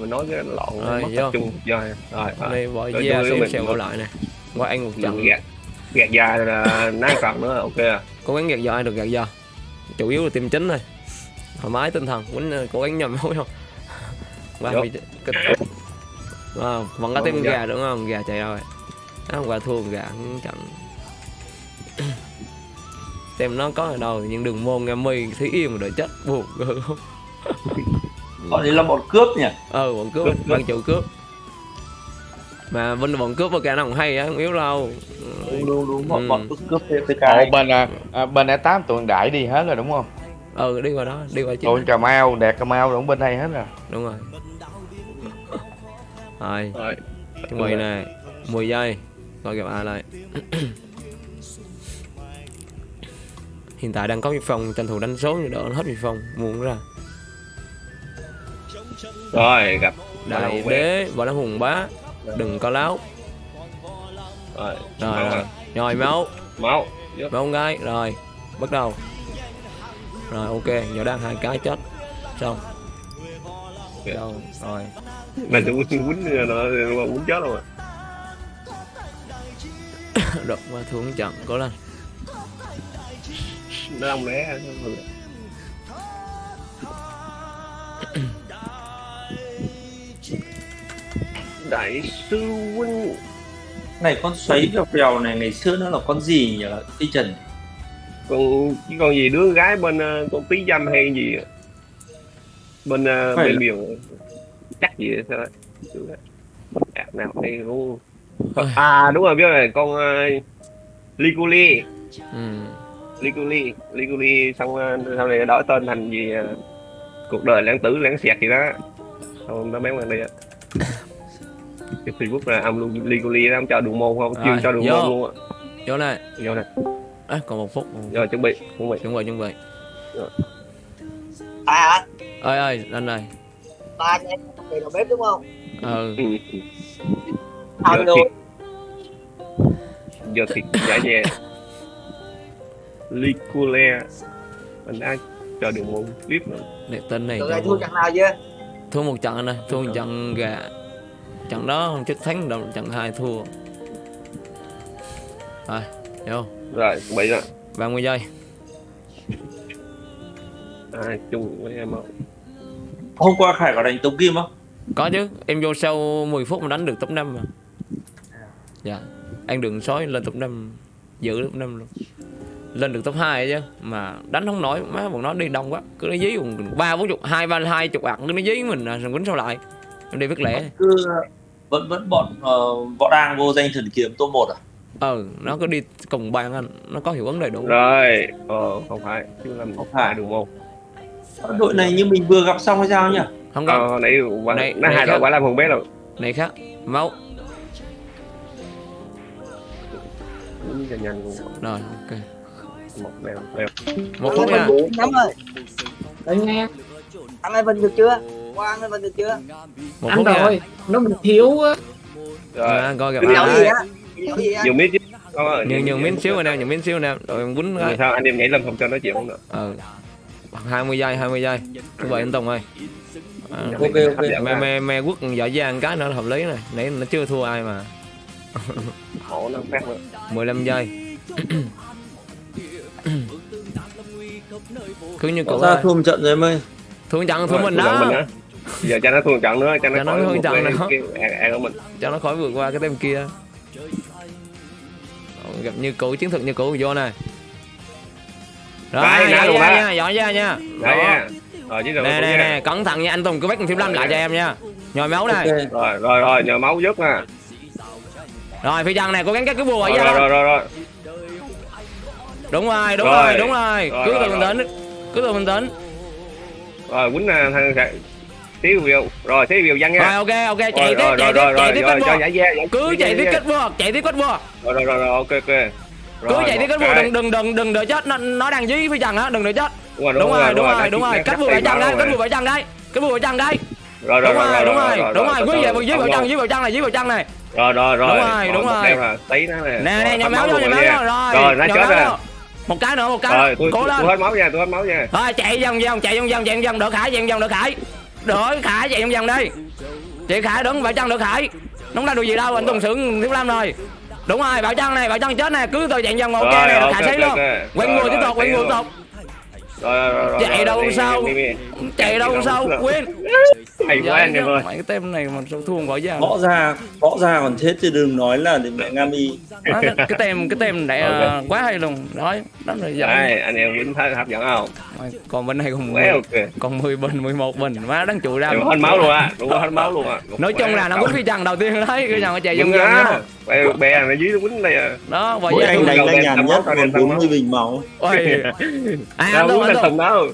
mình nói cái lộn Rồi, mất tập trung rồi rồi rồi. đây bỏ da mình- xèo lại nè. Qua anh một trận. Gạt gạt dài là nát phần nữa ok à? Cố gắng gạt ai được gạt giò chủ yếu là tim chính thôi. Thoải mái tinh thần quýnh ờ, cố gắng nhầm máu không Vô. bị kịch. Wow, vẫn có tiếng gà đúng không? Gà chạy rồi. Nó hôm qua thua gà cũng trận xem nó có ở đâu nhưng đừng môn nghe mi thấy yên mà đợi chết buồn không Họ đấy là bọn cướp nhỉ? ờ bọn cướp Cướp, cướp. ban chủ cướp mà bên bọn cướp cái nào cũng hay á không yếu đâu Đúng đúng đúng, bọn, Ừ. bọn cướp cướp PK. Ồ, bên à, à, bên A8 tụi đại đi hết rồi đúng không? ừ đi qua đó đi qua Tụi Cà Mau, Đạt Cà Mau cũng bên đây hết rồi. đúng rồi rồi rồi chuẩn bị nè 10 giây coi gặp ai lại hiện tại đang có vi phong tranh thủ đánh số nhưng đỡ hết vi phong muốn ra rồi gặp đại đế võ đám hùng bá đừng có láo. Rồi rồi rồi rồi máu. Máu máu gái rồi bắt đầu. Rồi ok giờ đang hai cái chết. Xong. Ok. đâu rồi. Mình sẽ quýnh quýnh quýnh chết à được qua xuống trận cố lên. Nó đông né đại sư huynh Này con xoáy vèo vèo này ngày xưa nó là con gì nhỉ? Cái trần. còn chứ còn gì đứa gái bên ờ, con tí dâm hay gì bên ờ, Phải bên là- miền chắc gì sao à, nào đây Ôi. à đúng rồi biết rồi con uh, Liguli ừ. Liguli Liguli xong ờ, sau này đổi tên thành gì ờ, cuộc đời lãng tử lãng xẹt gì đó xong nó mấy bạn đây á cái Facebook là ông luôn Liguli đó ông cho đường môn không? Rồi, cho đường vô. môn luôn á. Vô này vô nè à, còn một phút. Rồi chuẩn bị chuẩn bị. Chuẩn bị chuẩn bị. À ơi ơi anh ơi ba anh em về đầu bếp đúng không? Ừ. Ừ. Giờ luôn. thịt giờ thịt giả nhẹ Ligule mình đã cho đường môn clip nữa. Để tên này này thua trận nào chưa? Thua một trận anh ơi thua một trận gà trận đó không chết thắng đâu trận hai thua. Rồi vô rồi bị rồi. 30 giây. À, chung với em không? Hôm qua Khải có đánh Tống Kim không? có chứ em vô sau 10 phút mà đánh được top 5 mà. Dạ anh đừng sói lên top 5 giữ top 5 luôn. Lên được top 2 chứ mà đánh không nổi má bọn nó đi đông quá. Cứ nó dí cùng ba bốn chục hai ba hai chục ạc cứ nó dí mình à, rồi quýnh sao lại. Em đi viết lẻ. Cứ vẫn vẫn bọn ờ, võ đang vô danh thần kiếm top 1 à? ừ nó cứ đi cùng bàn anh nó có hiệu ứng đầy đủ rồi ờ không phải chứ làm Không phải. đường môn. Đội này như mình vừa gặp xong hay sao nhỉ? không có. Ờ nãy quả Này- nó hai đội quả làm hồn bé rồi này khác. Máu. Nhanh luôn rồi ok. Một leo leo một phút nha. Nắm ơi Đừng nghe Ăn Evan được chưa ăn được chưa? Một ăn rồi nó mình thiếu á. Rồi. À, coi gặp ai nhiều miếng chứ. Nhường nhường miếng xíu rồi nè nhường miếng xíu nè. Rồi quýnh Rồi sao anh em nhảy lên không cho nói chuyện không được? Ừ. 20 giây 20 giây. Như vậy anh Tùng ơi. À, Ok, ok. mẹ mẹ mẹ quốc giỏi giang cái nữa hợp lý này nãy nó chưa thua ai mà. Khổ nó phát nữa 15 giây. Cứ như ra thôi. thua một trận rồi em ơi. thua trận thua mình đó. Giờ cho nó thua trận nữa cho nó Cho nó thua trận nữa. của mình. Cho nó khỏi vượt qua cái tem kia. Gặp như cũ chiến thuật như cũ vô này rồi Đấy, luôn ra nha giỏi ra nha. Đấy Đó. nha. Rồi nè nè nè cẩn thận nha anh Tùng cứ bắt phim lâm lại cho em nha. Nhồi máu này rồi rồi rồi nhờ máu giúp nè rồi phi chân này cố gắng cắt cái bùa rồi vậy rồi rồi rồi rồi. Đúng rồi đúng Rồi. rồi đúng rồi. Rồi, cứ rồi, từ bình tĩnh cứ từ bình tĩnh rồi quýnh nè thằng xíu viều rồi viều văn rồi nha ok ok chạy rồi tiếp rồi chạy rồi tiếp rồi chạy tiếp rồi kết cho bùa giải giải cứ chạy tiếp kết bùa chạy tiếp kết bùa rồi rồi rồi rồi ok ok. Cứ chạy tiếp kết cái. đừng đừng đừng đừng đợi chết. Nó nó đang dí phi chân á đừng đợi chết. Đúng rồi đúng rồi đúng rồi. đúng rồi. bùa tay vào chân đây rồi. bùa vào chân đây cắt bùa vào chân đây rồi đúng rồi đúng rồi đúng rồi từ quý từ, về dí vào không chân dí vào chân này dí vào chân này. Rồi rồi rồi. Đúng rồi, đúng rồi. tí nó nè. Nè Rồi, nè máu vô nhồi máu vô rồi rồi nó chết rồi một cái nữa một cái. Rồi nữa tôi cố tôi lên. hết máu nha tôi hết máu nha. Rồi chạy vòng vòng. chạy vòng vòng chạy vòng đỡ khải chạy vòng đỡ khải đợi khải chạy vòng vòng đi. Chị khải đứng bảo chân được khải. Đúng là được gì đâu anh tùng sướng thiếu lâm rồi. Đúng rồi bảo chân này bảo chân chết này cứ tôi chạy vòng ok Rồi, này khải xí luôn. quay người tiếp tục quay người tiếp tục. Rồi, rồi, rồi, chạy đâu sao? chạy đâu sao? quên. Hay quá anh em ơi. Mấy cái tem này mà sao thua không gọi ra gõ ra gõ ra còn chết chứ đừng nói là mẹ nga mi. Đó, cái, cái tem cái tem này Ok. quá hay luôn. Nói rồi giận Đấy, anh em vẫn thấy hấp dẫn không còn bên này còn quá 10, ok. còn 10 bình 11 bình. Má đánh trụ ra. Hết máu luôn á. Đúng hết máu luôn á. Nói chung là nó cũng phi trần đầu tiên đấy. Cái nào chạy đúng vòng vòng ra nhá bè bè này dưới nó quýnh đây à. Đó và với anh đánh đen nhàn nhất máu, còn tầm máu. 40 bình máu. Ôi. À, anh Tùng quýnh anh đâu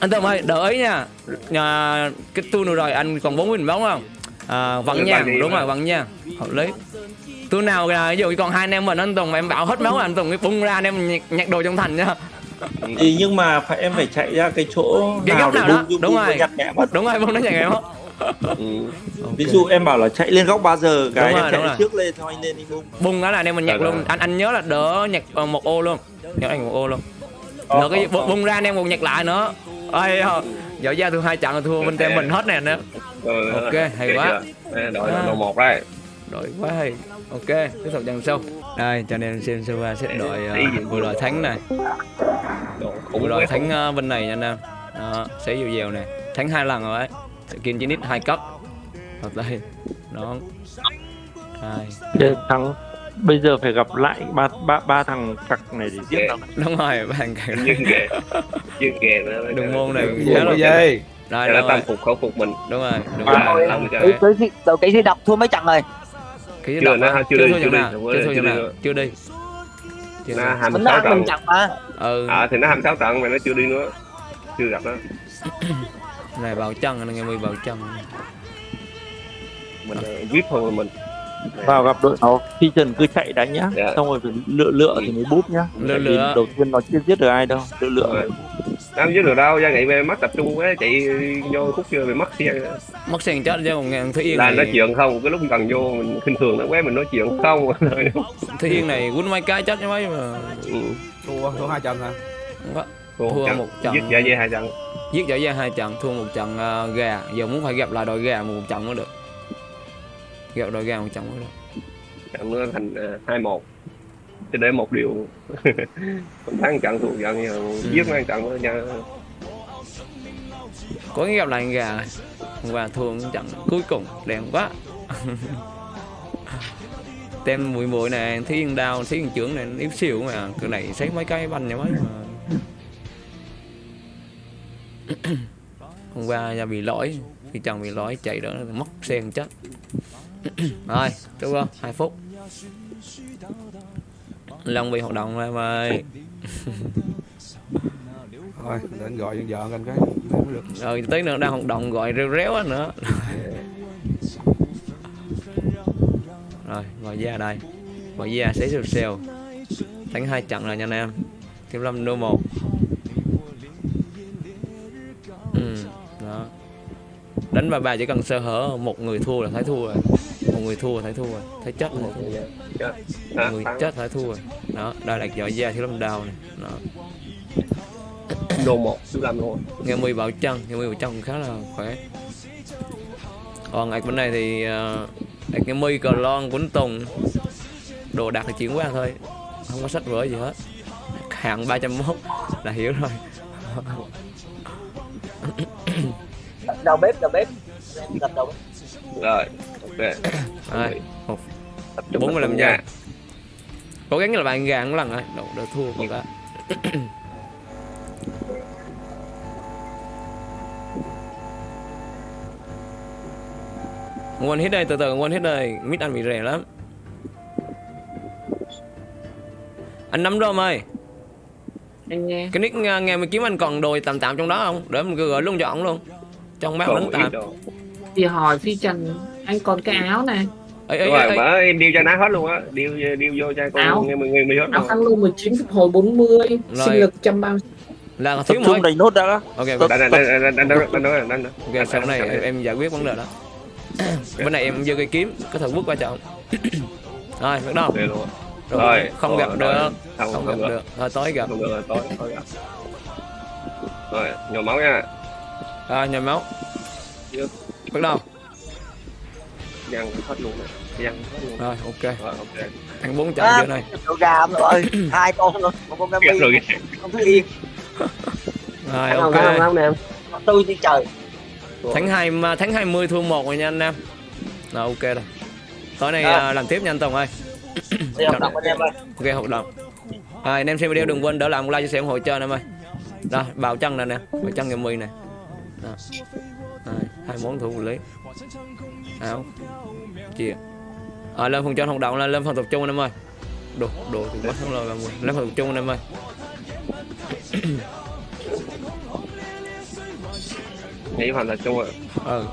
anh Tùng ơi đợi nha. Nhà, cái tour nữa rồi anh còn 4 bình bóng không? À, vẫn nha. đúng rồi vẫn nha. Hợp lý. Tour nào là ví dụ còn hai anh em mình anh Tùng em bảo hết máu anh Tùng cái bung ra anh em nhặt, nhặt đồ trong thành nha thì nhưng mà phải em phải chạy ra cái chỗ Cái nào góc để nào đó, bung- bung- đúng rồi. nhặt nhẹ mất. Đúng rồi bung nó nhặt em hết Ừ. ví dụ em bảo là chạy lên góc 3 giờ cái Đúng em rồi, chạy đúng rồi. trước lên thôi anh lên đi bung. Bung đó là anh em mình nhặt luôn. anh anh nhớ là đỡ nhặt ờ, một ô luôn. Nhớ anh một ô luôn. Có, đỡ cái có. bung ra anh em còn nhặt lại nữa. Ơi dở ra thua hai trận là thua bên tem mình hết nè nữa rồi, Ok, hay quá. đội đội một đây đội quá hay. Ok tiếp tục dần sâu đây cho nên xem server xếp đội Ý gì? uh, vừa đội thắng này. Vừa đội quá. Thắng ờ, bên này nha anh em. Đó sẽ dịu dèo này thắng hai lần rồi đấy skin chỉ nít hai cấp. Ở đây đó. Hai. Để thắng bây giờ phải gặp lại ba ba ba thằng cặc này để giết nó. Đúng rồi bạn cả nhưng kìa nhưng nó- đường môn này Gì cái là gì? rồi nó đúng tâm rồi. phục khẩu phục mình. Đúng rồi đúng À, rồi. tới khi đầu cái khi đọc thua mấy trận rồi. Cái Chưa, á, chưa chưa đi, chưa đi, nào chưa chưa đi, chưa đi chưa đi Chưa nó thua. Mình 26 nói trận. mình trận mà. ừ. À thì nó 26 trận mà nó chưa đi nữa. Chưa gặp nó này vào chân anh nghe mười vào chân mình ờ, vip thôi mà mình. Vào gặp đội nó phi trần cứ chạy đánh nhá. Dạ. xong rồi phải lựa lựa thì mới búp nhá. Lựa lựa. đầu tiên nó chưa giết được ai đâu lựa lựa Đâu dưới được đâu gia nghị về mất tập trung quá chạy vô khúc chưa bị mất xe mất sen chết chứ còn nghe thúy yên là này nói chuyện không cái lúc gần vô mình khinh thường nó quá mình nói chuyện không. Thúy yên này quýnh mấy cái chết chứ mấy mà. Ừ. thua thua hai trận hả? Không có. Thua, Thua trận. một trận. giết dạ dây hai trận. Giết dở ra hai trận thua một trận ờ, gà. Giờ muốn phải gặp lại đội gà một trận mới được. Gặp đội gà một trận mới được. Trận nó thành ờ, hai một chỉ để một điều không thắng trận thua trận nhưng giết mấy trận nữa nha có gặp lại gà này. hôm qua thua một trận cuối cùng đèn quá. Tem mùi mùi này thí yên đao thí yên trưởng này yếu xìu mà cái này xấy mấy cái banh nhà mấy mà. Hôm qua ra bị lỗi thì chồng bị lỗi chạy đỡ mất sen chết. Rồi đúng không hai phút Long bị hoạt động em ơi. Thôi để anh gọi vợ anh cái. Mới được rồi tí nữa đang hoạt động gọi rêu réo nữa. Rồi gọi ra đây. Gọi ra sẽ sale sale đánh hai trận rồi nha anh em. Kiếm lâm đô một. Ừ, đó. Đánh ba ba chỉ cần sơ hở một người thua là thấy thua rồi người thua thấy thua rồi thấy chết thấy thua chết người chết phải thua. Rồi đó đây là giỏi da thiếu lâm đào này. Đó. đô một thứ năm luôn. Nghe mười bảo chân nghe mười bảo chân khá là khỏe. Còn ạch bên này thì uh, ạch nghe mười cờ lon quấn tùng. Đồ đạc thì chuyển qua thôi. Không có sách vở gì hết. Hạng 301 là hiểu rồi. Đầu bếp đầu bếp. rồi Tập trung 45 tập trung giây. nha. cố gắng là bạn gà một lần rồi. Đậu đỡ thua một cái One hit đây, từ từ one hit đây, mid anh bị rẻ lắm. Anh nắm rôm ơi. Anh nghe. Cái nick nghe, nghe mày kiếm anh còn đồ tạm tạm trong đó không? Để mình gửi luôn cho ổng luôn. Trong một ít tạm. thì hỏi phi trần anh còn cái áo này. Rồi em điêu cho nó hết luôn á. Điêu điêu vô cho con áo. nghe mười người mười hết áo luôn 19 phục hồi 40 mươi sinh lực trăm bao là thiếu mỗi đầy nốt đã. Đó ok. Đánh đánh đánh đánh đánh đánh ok sau này em, em giải quyết vấn đề đó. Bên này em giơ cây kiếm có thử bước qua chọn rồi bắt đầu. Rồi không gặp được. không gặp được. thôi tối gặp. Rồi nhồi máu nha. Rồi nhồi máu. Bắt đầu dằn hết luôn rồi. Dằn hết luôn. Rồi ok. Rồi ok. Ăn bốn trận À, chưa này đồ gà rồi hai con luôn một con Gami rồi con thứ yên. Rồi không ok. không không nè? Em tôi đi trời. Tháng hai tháng 20 thua một rồi nha anh em rồi ok rồi. Tối nay À. à, làm tiếp nha anh Tùng ơi. Đi học tập anh em ơi. Ok hoạt động à, anh em xem video đừng quên đỡ làm một like chia sẻ ủng hộ cho anh em ơi. Rồi bào chân này nè. Bào chân ngày mì này Đó. Hai món thủ lý áo. Chia à, lên phần cho hoạt động là lên phần tập trung anh em ơi. Đồ đồ thì quá thắng lời ba mươi lên phần tập trung anh em ơi. Nghĩ hoàn là chung rồi ừ